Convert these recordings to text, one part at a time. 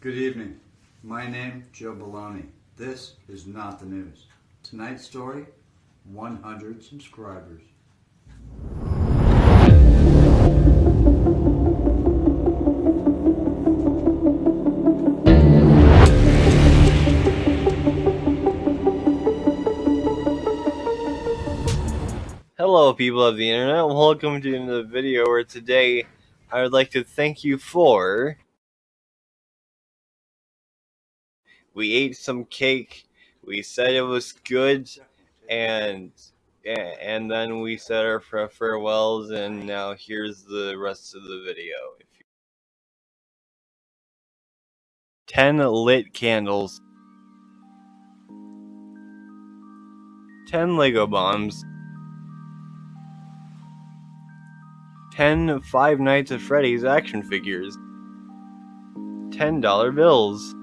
Good evening. My name, Joe Baloney. This is not the news. Tonight's story, 100 subscribers. Hello people of the internet, welcome to another video where today I would like to thank you for we ate some cake, we said it was good, and and then we said our farewells and now here's the rest of the video. 10 lit candles. 10 Lego bombs. 10 Five Nights at Freddy's action figures, $10 bills,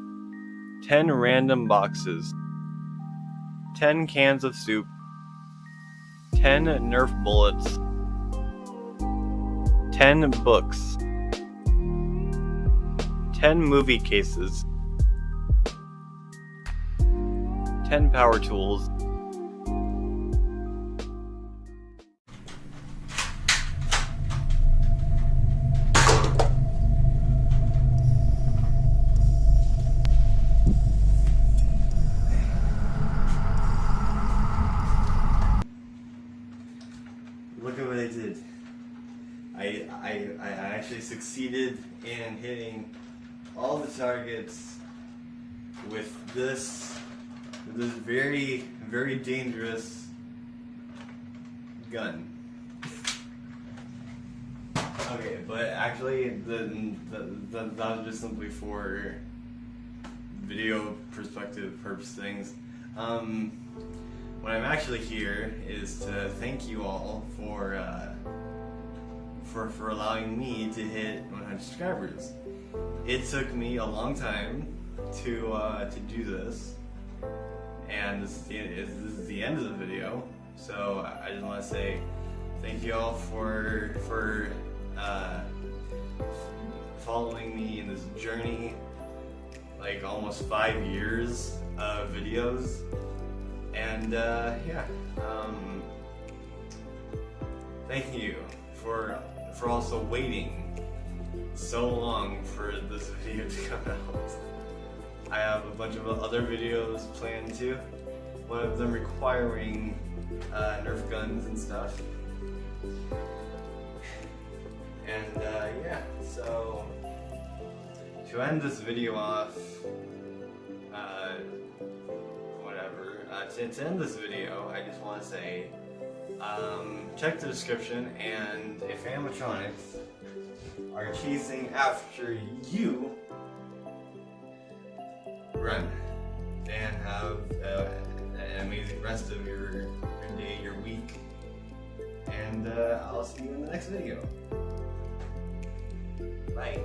10 random boxes, 10 cans of soup, 10 Nerf bullets, 10 books, 10 movie cases, 10 power tools, did. I, I, I actually succeeded in hitting all the targets with this, this very, very dangerous gun. Okay, but actually, the, the, the, that was just simply for video perspective purpose things. Um, what I'm actually here is to thank you all for uh, for for allowing me to hit 100 subscribers. It took me a long time to uh, to do this, and this is, the, this is the end of the video. So I just want to say thank you all for for uh, following me in this journey, like almost five years of videos. And uh, yeah, um, thank you for for also waiting so long for this video to come out. I have a bunch of other videos planned too. One of them requiring uh, Nerf guns and stuff. And uh, yeah, so to end this video off, uh, to, to, end this video, I just want to say, um, check the description, and if animatronics are chasing after you, run, and have uh, an amazing rest of your, your day, your week, and uh, I'll see you in the next video. Bye.